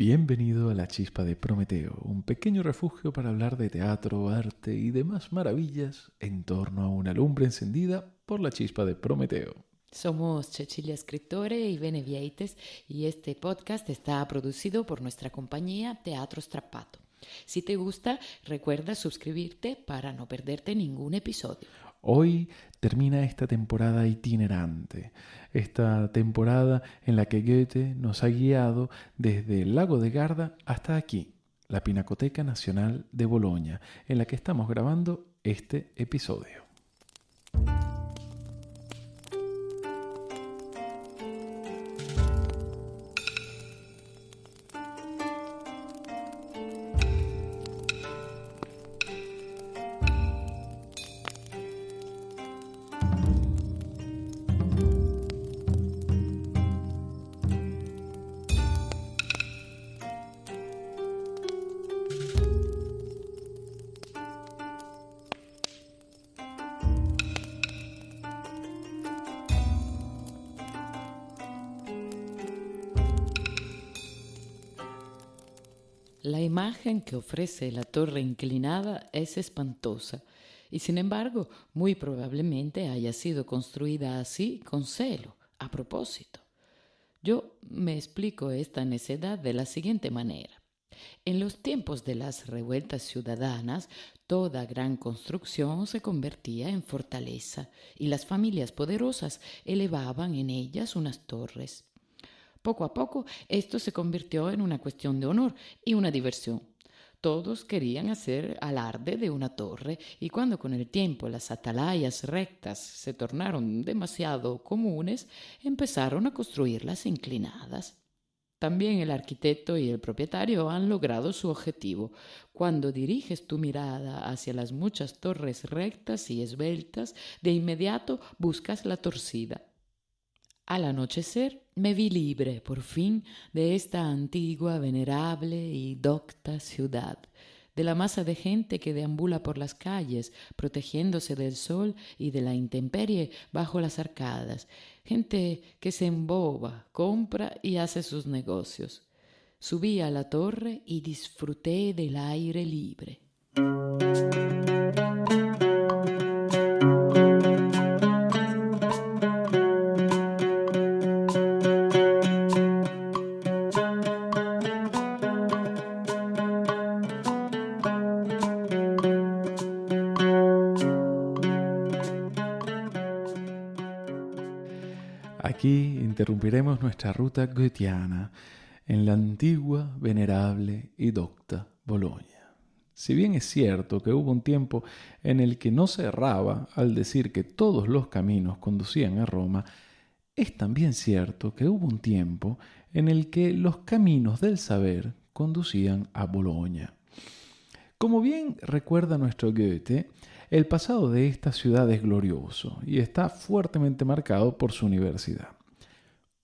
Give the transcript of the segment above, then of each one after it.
Bienvenido a la Chispa de Prometeo, un pequeño refugio para hablar de teatro, arte y demás maravillas en torno a una lumbre encendida por la Chispa de Prometeo. Somos Cecilia Scrittore y Bene Vieites y este podcast está producido por nuestra compañía Teatro Strappato. Si te gusta, recuerda suscribirte para no perderte ningún episodio. Hoy termina esta temporada itinerante, esta temporada en la que Goethe nos ha guiado desde el lago de Garda hasta aquí, la Pinacoteca Nacional de Boloña, en la que estamos grabando este episodio. Imagen que ofrece la torre inclinada es espantosa y sin embargo muy probablemente haya sido construida así con celo, a propósito. Yo me explico esta necedad de la siguiente manera. En los tiempos de las revueltas ciudadanas, toda gran construcción se convertía en fortaleza y las familias poderosas elevaban en ellas unas torres. Poco a poco esto se convirtió en una cuestión de honor y una diversión. Todos querían hacer alarde de una torre y cuando con el tiempo las atalayas rectas se tornaron demasiado comunes, empezaron a construirlas inclinadas. También el arquitecto y el propietario han logrado su objetivo. Cuando diriges tu mirada hacia las muchas torres rectas y esbeltas, de inmediato buscas la torcida. Al anochecer me vi libre, por fin, de esta antigua, venerable y docta ciudad, de la masa de gente que deambula por las calles, protegiéndose del sol y de la intemperie bajo las arcadas, gente que se emboba, compra y hace sus negocios. Subí a la torre y disfruté del aire libre. Nuestra ruta goetheana en la antigua, venerable y docta Boloña. Si bien es cierto que hubo un tiempo en el que no se erraba al decir que todos los caminos conducían a Roma, es también cierto que hubo un tiempo en el que los caminos del saber conducían a Boloña. Como bien recuerda nuestro Goethe, el pasado de esta ciudad es glorioso y está fuertemente marcado por su universidad.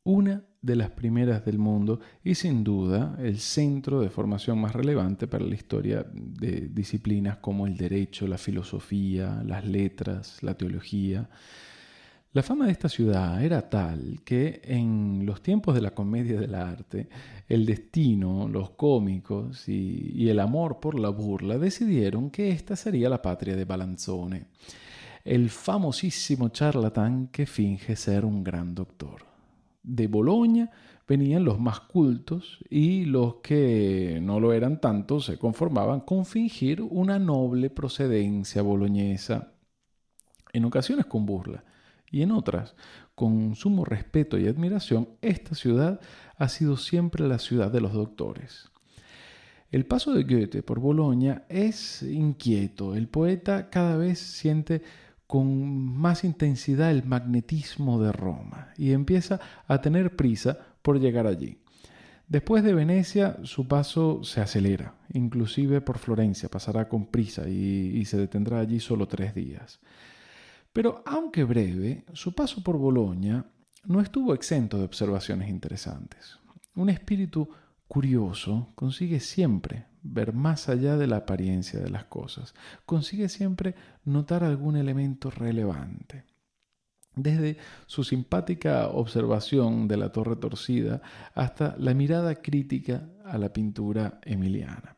Una de las primeras del mundo y sin duda el centro de formación más relevante para la historia de disciplinas como el derecho, la filosofía, las letras, la teología, la fama de esta ciudad era tal que en los tiempos de la comedia del arte, el destino, los cómicos y, el amor por la burla decidieron que esta sería la patria de Balanzone, el famosísimo charlatán que finge ser un gran doctor. De Boloña venían los más cultos y los que no lo eran tanto se conformaban con fingir una noble procedencia boloñesa, en ocasiones con burla y en otras, con sumo respeto y admiración, esta ciudad ha sido siempre la ciudad de los doctores. El paso de Goethe por Boloña es inquieto. El poeta cada vez siente con más intensidad el magnetismo de Roma y empieza a tener prisa por llegar allí. Después de Venecia, su paso se acelera, inclusive por Florencia, pasará con prisa y, y se detendrá allí solo tres días. Pero aunque breve, su paso por Boloña no estuvo exento de observaciones interesantes. Un espíritu curioso consigue siempre ver más allá de la apariencia de las cosas, consigue siempre notar algún elemento relevante. Desde su simpática observación de la torre torcida hasta la mirada crítica a la pintura emiliana.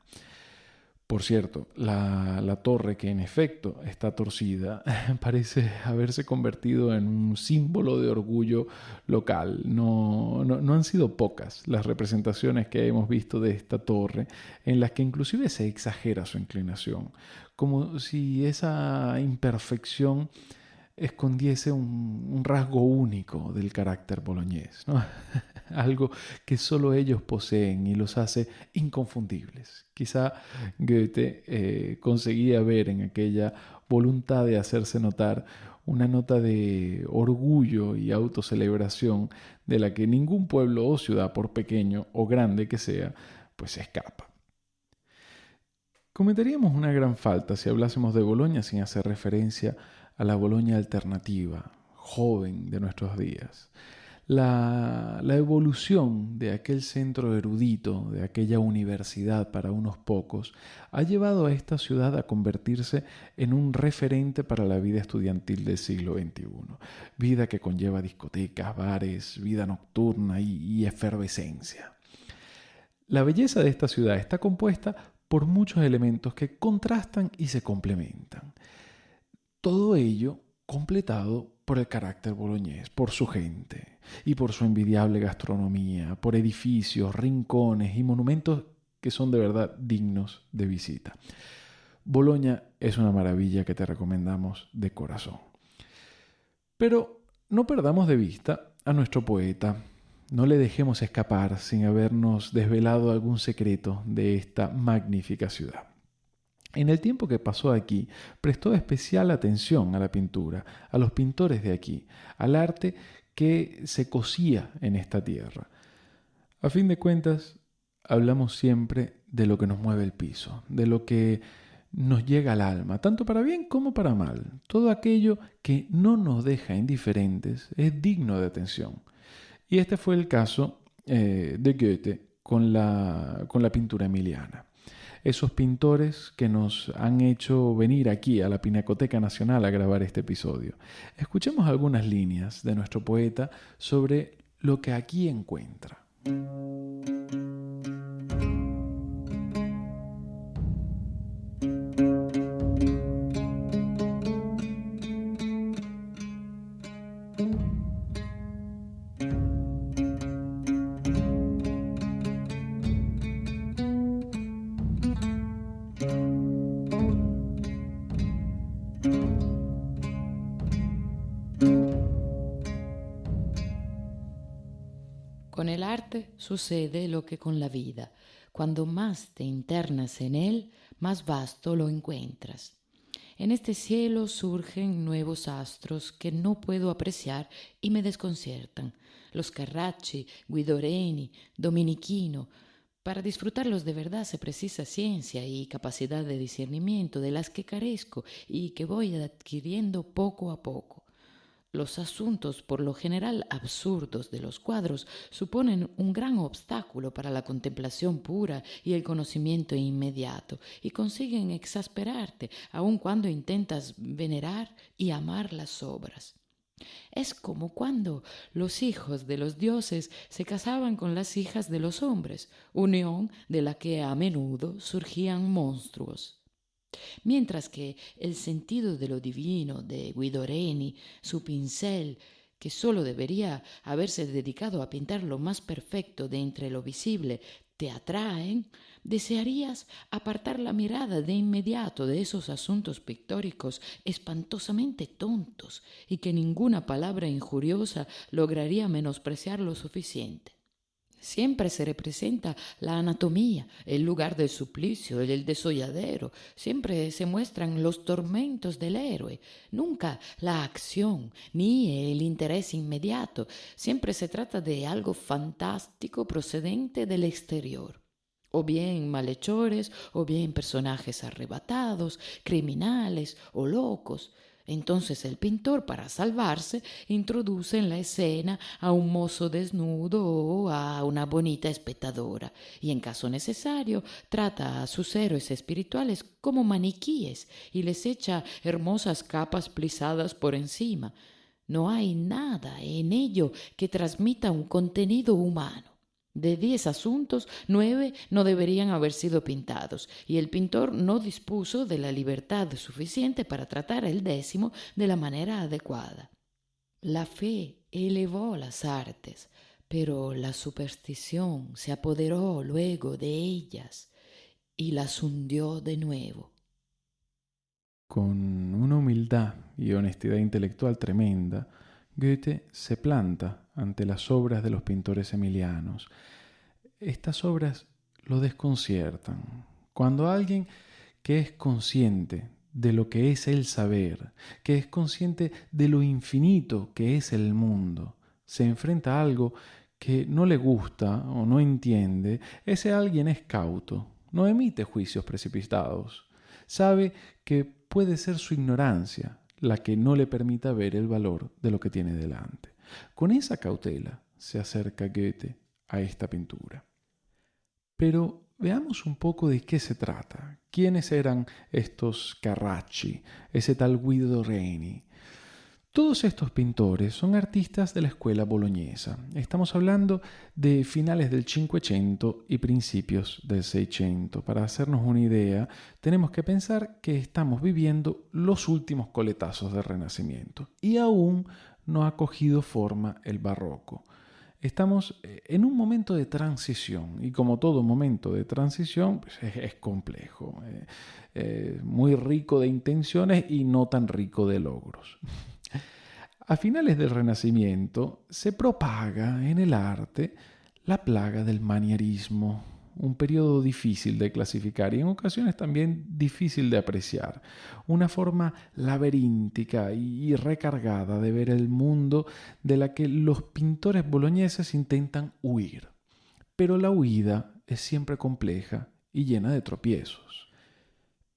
Por cierto, la, torre, que en efecto está torcida, parece haberse convertido en un símbolo de orgullo local. No, no, han sido pocas las representaciones que hemos visto de esta torre, en las que inclusive se exagera su inclinación, como si esa imperfección escondiese un, rasgo único del carácter boloñés, algo que solo ellos poseen y los hace inconfundibles. Quizá Goethe eh, conseguía ver en aquella voluntad de hacerse notar una nota de orgullo y autocelebración de la que ningún pueblo o ciudad, por pequeño o grande que sea, pues escapa. Cometeríamos una gran falta si hablásemos de Boloña sin hacer referencia a la Boloña alternativa, joven de nuestros días. La, evolución de aquel centro erudito, de aquella universidad para unos pocos, ha llevado a esta ciudad a convertirse en un referente para la vida estudiantil del siglo XXI. Vida que conlleva discotecas, bares, vida nocturna y efervescencia. La belleza de esta ciudad está compuesta por muchos elementos que contrastan y se complementan. Todo ello completado por el carácter boloñés, por su gente y por su envidiable gastronomía, por edificios, rincones y monumentos que son de verdad dignos de visita. Boloña es una maravilla que te recomendamos de corazón. Pero no perdamos de vista a nuestro poeta, no le dejemos escapar sin habernos desvelado algún secreto de esta magnífica ciudad. En el tiempo que pasó aquí, prestó especial atención a la pintura, a los pintores de aquí, al arte que se cosía en esta tierra. A fin de cuentas, hablamos siempre de lo que nos mueve el piso, de lo que nos llega al alma, tanto para bien como para mal. Todo aquello que no nos deja indiferentes es digno de atención. Y este fue el caso eh, de Goethe con la, con la pintura emiliana esos pintores que nos han hecho venir aquí a la Pinacoteca Nacional a grabar este episodio. Escuchemos algunas líneas de nuestro poeta sobre lo que aquí encuentra. Sucede lo que con la vida. Cuando más te internas en él, más vasto lo encuentras. En este cielo surgen nuevos astros que no puedo apreciar y me desconciertan. Los Carracci, Guidoreni, Dominiquino. Para disfrutarlos de verdad se precisa ciencia y capacidad de discernimiento de las que carezco y que voy adquiriendo poco a poco. Los asuntos, por lo general absurdos de los cuadros, suponen un gran obstáculo para la contemplación pura y el conocimiento inmediato, y consiguen exasperarte aun cuando intentas venerar y amar las obras. Es como cuando los hijos de los dioses se casaban con las hijas de los hombres, unión de la que a menudo surgían monstruos. Mientras que el sentido de lo divino de Guidoreni, su pincel, que sólo debería haberse dedicado a pintar lo más perfecto de entre lo visible, te atraen, desearías apartar la mirada de inmediato de esos asuntos pictóricos espantosamente tontos y que ninguna palabra injuriosa lograría menospreciar lo suficiente. Siempre se representa la anatomía, el lugar del suplicio, el desolladero. Siempre se muestran los tormentos del héroe, nunca la acción ni el interés inmediato. Siempre se trata de algo fantástico procedente del exterior. O bien malhechores, o bien personajes arrebatados, criminales o locos. Entonces el pintor, para salvarse, introduce en la escena a un mozo desnudo o a una bonita espectadora, y en caso necesario trata a sus héroes espirituales como maniquíes y les echa hermosas capas plisadas por encima. No hay nada en ello que transmita un contenido humano. De diez asuntos, nueve no deberían haber sido pintados, y el pintor no dispuso de la libertad suficiente para tratar el décimo de la manera adecuada. La fe elevó las artes, pero la superstición se apoderó luego de ellas y las hundió de nuevo. Con una humildad y honestidad intelectual tremenda, Goethe se planta ante las obras de los pintores emilianos. Estas obras lo desconciertan. Cuando alguien que es consciente de lo que es el saber, que es consciente de lo infinito que es el mundo, se enfrenta a algo que no le gusta o no entiende, ese alguien es cauto, no emite juicios precipitados, sabe que puede ser su ignorancia la que no le permita ver el valor de lo que tiene delante. Con esa cautela se acerca Goethe a esta pintura. Pero veamos un poco de qué se trata. ¿Quiénes eran estos Carracci, ese tal Guido Reni? Todos estos pintores son artistas de la escuela boloñesa. Estamos hablando de finales del Cinquecento y principios del Seicento. Para hacernos una idea, tenemos que pensar que estamos viviendo los últimos coletazos del Renacimiento y aún no ha cogido forma el barroco. Estamos eh, en un momento de transición y como todo momento de transición pues, es, complejo, eh, eh, muy rico de intenciones y no tan rico de logros. A finales del Renacimiento se propaga en el arte la plaga del manierismo, un periodo difícil de clasificar y en ocasiones también difícil de apreciar, una forma laberíntica y recargada de ver el mundo de la que los pintores boloñeses intentan huir. Pero la huida es siempre compleja y llena de tropiezos.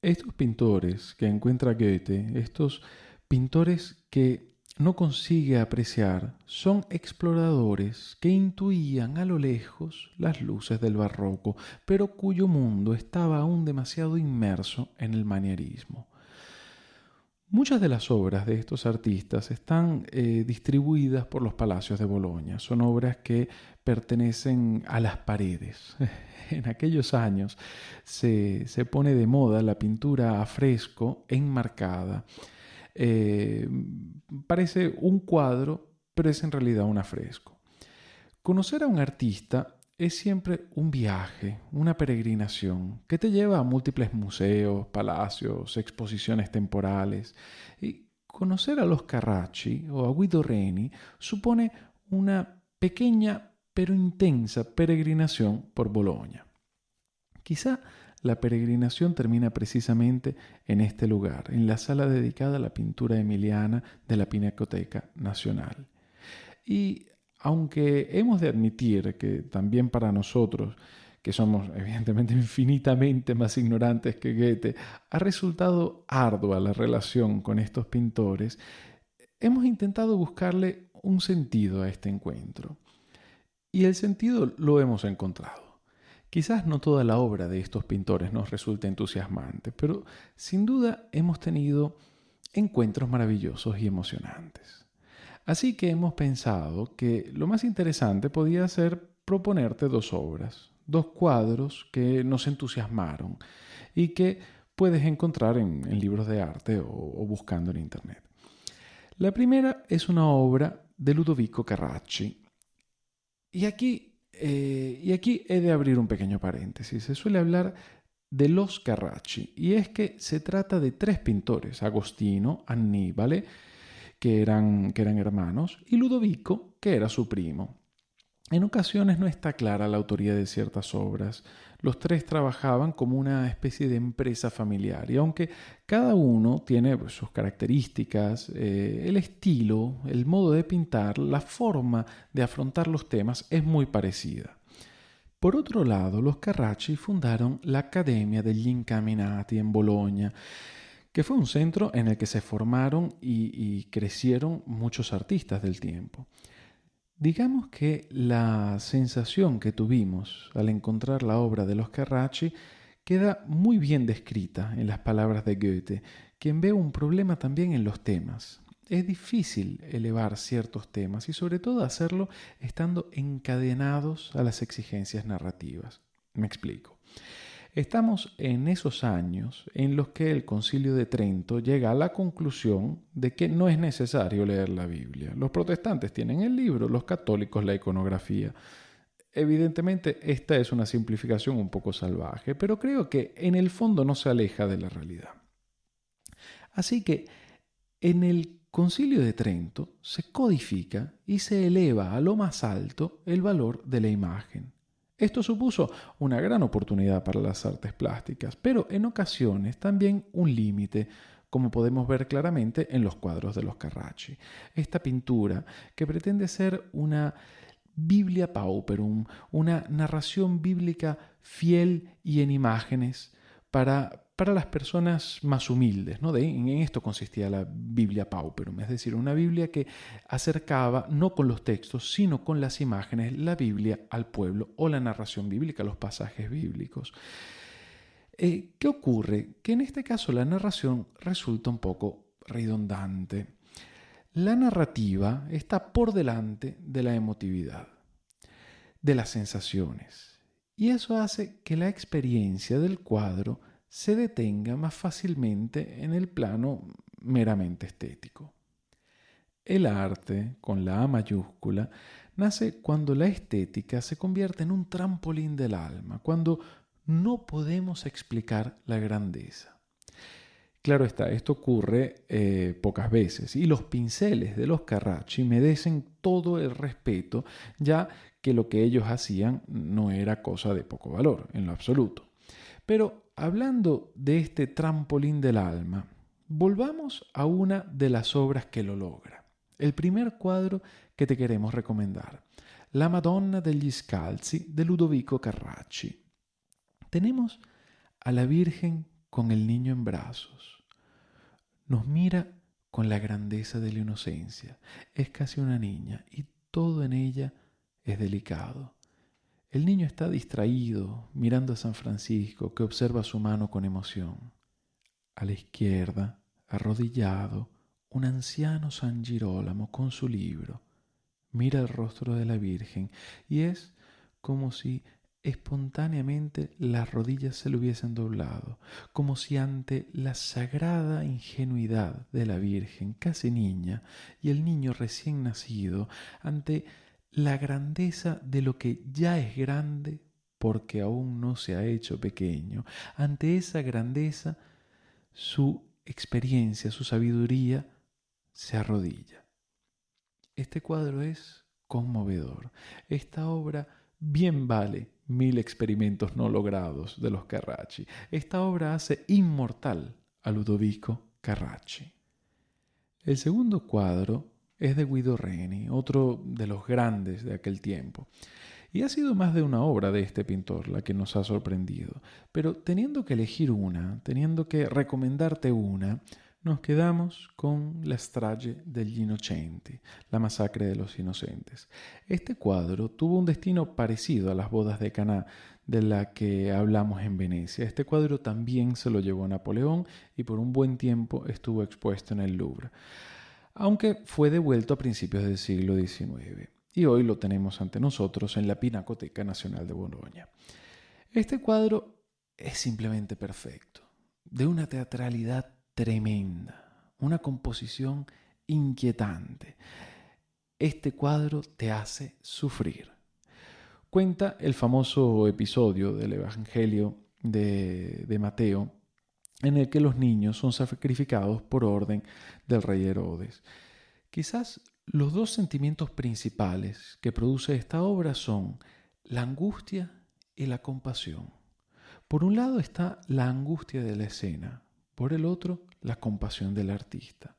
Estos pintores que encuentra Goethe, estos pintores que no consigue apreciar son exploradores que intuían a lo lejos las luces del barroco, pero cuyo mundo estaba aún demasiado inmerso en el manierismo. Muchas de las obras de estos artistas están eh, distribuidas por los palacios de Boloña. Son obras que pertenecen a las paredes. en aquellos años se, se pone de moda la pintura a fresco enmarcada eh, parece un cuadro, pero es en realidad un afresco. Conocer a un artista es siempre un viaje, una peregrinación que te lleva a múltiples museos, palacios, exposiciones temporales. Y conocer a los Carracci o a Guido Reni supone una pequeña pero intensa peregrinación por Bolonia. Quizá la peregrinación termina precisamente en este lugar, en la sala dedicada a la pintura emiliana de la Pinacoteca Nacional. Y aunque hemos de admitir que también para nosotros, que somos evidentemente infinitamente más ignorantes que Goethe, ha resultado ardua la relación con estos pintores, hemos intentado buscarle un sentido a este encuentro. Y el sentido lo hemos encontrado. Quizás no toda la obra de estos pintores nos resulte entusiasmante, pero sin duda hemos tenido encuentros maravillosos y emocionantes. Así que hemos pensado que lo más interesante podía ser proponerte dos obras, dos cuadros que nos entusiasmaron y que puedes encontrar en, libros de arte o, o buscando en Internet. La primera es una obra de Ludovico Carracci. Y aquí eh, y aquí he de abrir un pequeño paréntesis. Se suele hablar de los Carracci, y es que se trata de tres pintores, Agostino, Annibale, que eran, que eran hermanos, y Ludovico, que era su primo. En ocasiones no está clara la autoría de ciertas obras. Los tres trabajaban como una especie de empresa familiar y aunque cada uno tiene pues, sus características, eh, el estilo, el modo de pintar, la forma de afrontar los temas es muy parecida. Por otro lado, los Carracci fundaron la Academia degli Incaminati en Bolonia, que fue un centro en el que se formaron y crecieron muchos artistas del tiempo. Digamos que la sensación que tuvimos al encontrar la obra de los Carracci queda muy bien descrita en las palabras de Goethe, quien ve un problema también en los temas. es difícil elevar ciertos temas y sobre todo hacerlo estando encadenados a las exigencias narrativas. Me explico. Estamos en esos años en los que el concilio de Trento llega a la conclusión de que no es necesario leer la Biblia. Los protestantes tienen el libro, los católicos la iconografía. Evidentemente esta es una simplificación un poco salvaje, pero creo que en el fondo no se aleja de la realidad. Así que en el concilio de Trento se codifica y se eleva a lo más alto el valor de la imagen. Esto supuso una gran oportunidad para las artes plásticas, pero en ocasiones también un límite, como podemos ver claramente en los cuadros de los Carracci. Esta pintura, que pretende ser una Biblia pauperum, una narración bíblica fiel y en imágenes para para las personas más humildes. ¿no? De, en esto consistía la Biblia Pauperum, es decir, una Biblia que acercaba no con los textos, sino con las imágenes, la Biblia al pueblo o la narración bíblica, los pasajes bíblicos. Eh, ¿Qué ocurre? Que en este caso la narración resulta un poco redundante. La narrativa está por delante de la emotividad, de las sensaciones, y eso hace que la experiencia del cuadro se detenga más fácilmente en el plano meramente estético. El arte, con la A mayúscula, nace cuando la estética se convierte en un trampolín del alma, cuando no podemos explicar la grandeza. Claro está, esto ocurre eh, pocas veces y los pinceles de los Carracci merecen todo el respeto, ya que lo que ellos hacían no era cosa de poco valor, en lo absoluto. Pero hablando de este trampolín del alma, volvamos a una de las obras que lo logra. El primer cuadro que te queremos recomendar, La Madonna degli Scalzi de Ludovico Carracci. Tenemos a la Virgen con el niño en brazos. Nos mira con la grandeza de la inocencia. Es casi una niña y todo en ella es delicado. El niño está distraído, mirando a San Francisco, que observa su mano con emoción. A la izquierda, arrodillado, un anciano San Girolamo con su libro. Mira el rostro de la Virgen y es como si espontáneamente las rodillas se le hubiesen doblado, como si ante la sagrada ingenuidad de la Virgen, casi niña, y el niño recién nacido, ante la grandeza de lo que ya es grande porque aún no se ha hecho pequeño. Ante esa grandeza, su experiencia, su sabiduría se arrodilla. Este cuadro es conmovedor. Esta obra bien vale mil experimentos no logrados de los Carracci. Esta obra hace inmortal a Ludovico Carracci. El segundo cuadro es de Guido Reni, otro de los grandes de aquel tiempo. Y ha sido más de una obra de este pintor la que nos ha sorprendido. Pero teniendo que elegir una, teniendo que recomendarte una, nos quedamos con La strage degli innocenti, la masacre de los inocentes. Este cuadro tuvo un destino parecido a las bodas de Caná de la que hablamos en Venecia. Este cuadro también se lo llevó Napoleón y por un buen tiempo estuvo expuesto en el Louvre aunque fue devuelto a principios del siglo XIX y hoy lo tenemos ante nosotros en la Pinacoteca Nacional de Bolonia. Este cuadro es simplemente perfecto, de una teatralidad tremenda, una composición inquietante. Este cuadro te hace sufrir. Cuenta el famoso episodio del Evangelio de, de Mateo en el que los niños son sacrificados por orden del rey Herodes. Quizás los dos sentimientos principales que produce esta obra son la angustia y la compasión. Por un lado está la angustia de la escena, por el otro la compasión del artista.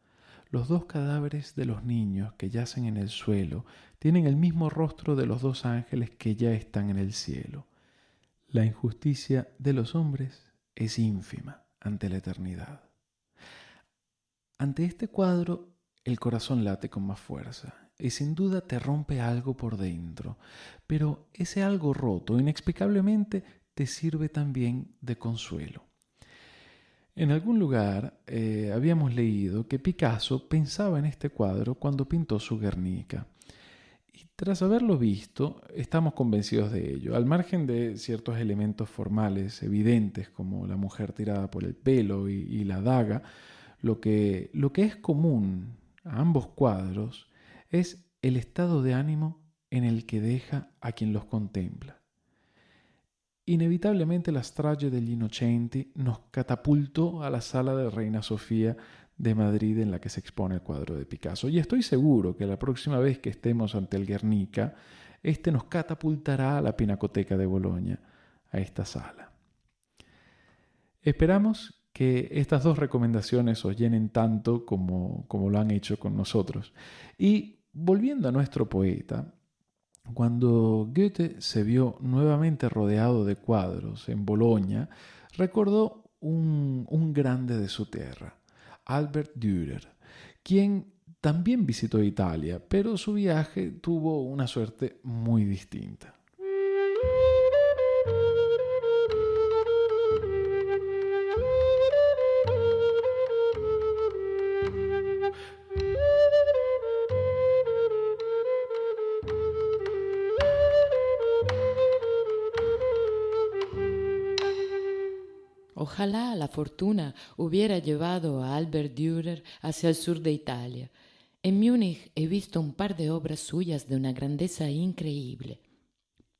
Los dos cadáveres de los niños que yacen en el suelo tienen el mismo rostro de los dos ángeles que ya están en el cielo. La injusticia de los hombres es ínfima ante la eternidad. Ante este cuadro, el corazón late con más fuerza y sin duda te rompe algo por dentro, pero ese algo roto inexplicablemente te sirve también de consuelo. En algún lugar eh, habíamos leído que Picasso pensaba en este cuadro cuando pintó su Guernica. Y tras haberlo visto, estamos convencidos de ello, al margen de ciertos elementos formales evidentes como la mujer tirada por el pelo y, la daga, lo que, lo que es común a ambos cuadros es el estado de ánimo en el que deja a quien los contempla. Inevitablemente la strage degli Innocenti nos catapultó a la sala de Reina Sofía de Madrid en la que se expone el cuadro de Picasso. Y estoy seguro que la próxima vez que estemos ante el Guernica, este nos catapultará a la Pinacoteca de Boloña, a esta sala. Esperamos que estas dos recomendaciones os llenen tanto como, como lo han hecho con nosotros. Y volviendo a nuestro poeta, cuando Goethe se vio nuevamente rodeado de cuadros en Boloña, recordó un, un grande de su tierra, Albert Dürer, quien también visitó Italia, pero su viaje tuvo una suerte muy distinta. Ojalá la fortuna hubiera llevado a Albert Dürer hacia el sur de Italia. En Múnich he visto un par de obras suyas de una grandeza increíble.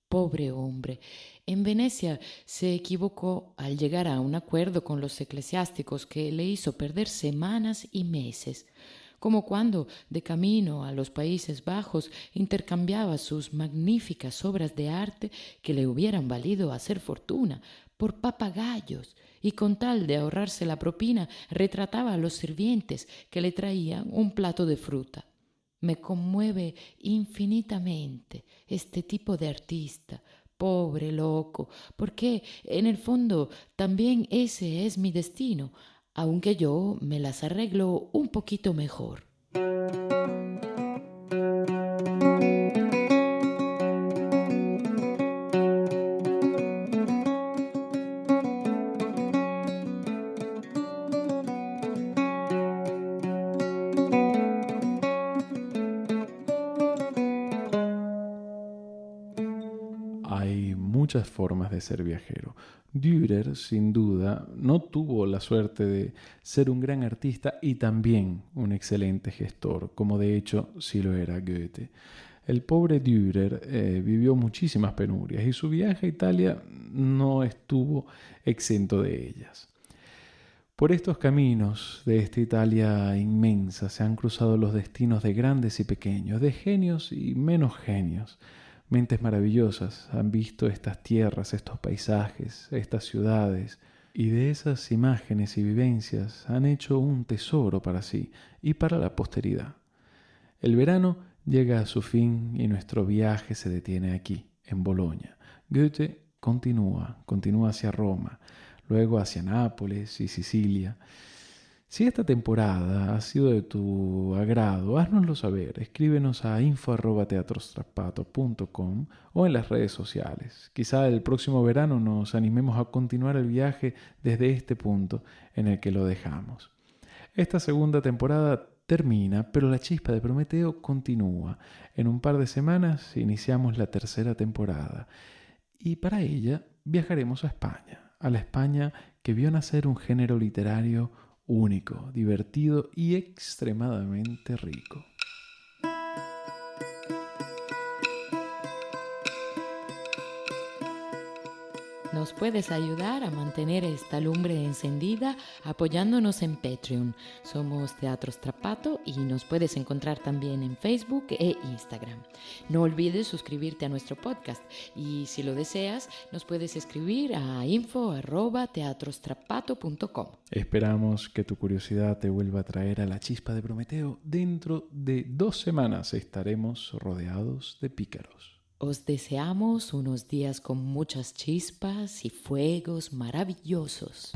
Pobre hombre, en Venecia se equivocó al llegar a un acuerdo con los eclesiásticos que le hizo perder semanas y meses como cuando, de camino a los Países Bajos, intercambiaba sus magníficas obras de arte que le hubieran valido hacer fortuna por papagayos y con tal de ahorrarse la propina retrataba a los sirvientes que le traían un plato de fruta. Me conmueve infinitamente este tipo de artista, pobre loco, porque en el fondo también ese es mi destino, aunque yo me las arreglo un poquito mejor. De ser viajero. Dürer, sin duda, no tuvo la suerte de ser un gran artista y también un excelente gestor, como de hecho sí lo era Goethe. El pobre Dürer eh, vivió muchísimas penurias y su viaje a Italia no estuvo exento de ellas. Por estos caminos de esta Italia inmensa se han cruzado los destinos de grandes y pequeños, de genios y menos genios, Mentes maravillosas han visto estas tierras, estos paisajes, estas ciudades, y de esas imágenes y vivencias han hecho un tesoro para sí y para la posteridad. El verano llega a su fin y nuestro viaje se detiene aquí, en Bolonia. Goethe continúa, continúa hacia Roma, luego hacia Nápoles y Sicilia. Si esta temporada ha sido de tu agrado, háznoslo saber. Escríbenos a info.teatrostrapato.com o en las redes sociales. Quizá el próximo verano nos animemos a continuar el viaje desde este punto en el que lo dejamos. Esta segunda temporada termina, pero la chispa de Prometeo continúa. En un par de semanas iniciamos la tercera temporada y para ella viajaremos a España, a la España que vio nacer un género literario único, divertido y extremadamente rico. Nos puedes ayudar a mantener esta lumbre encendida apoyándonos en Patreon. Somos Teatro Strapato y nos puedes encontrar también en Facebook e Instagram. No olvides suscribirte a nuestro podcast y si lo deseas nos puedes escribir a info@teatrostrapato.com. Esperamos que tu curiosidad te vuelva a traer a la chispa de Prometeo. Dentro de dos semanas estaremos rodeados de pícaros. Os deseamos unos días con muchas chispas y fuegos maravillosos.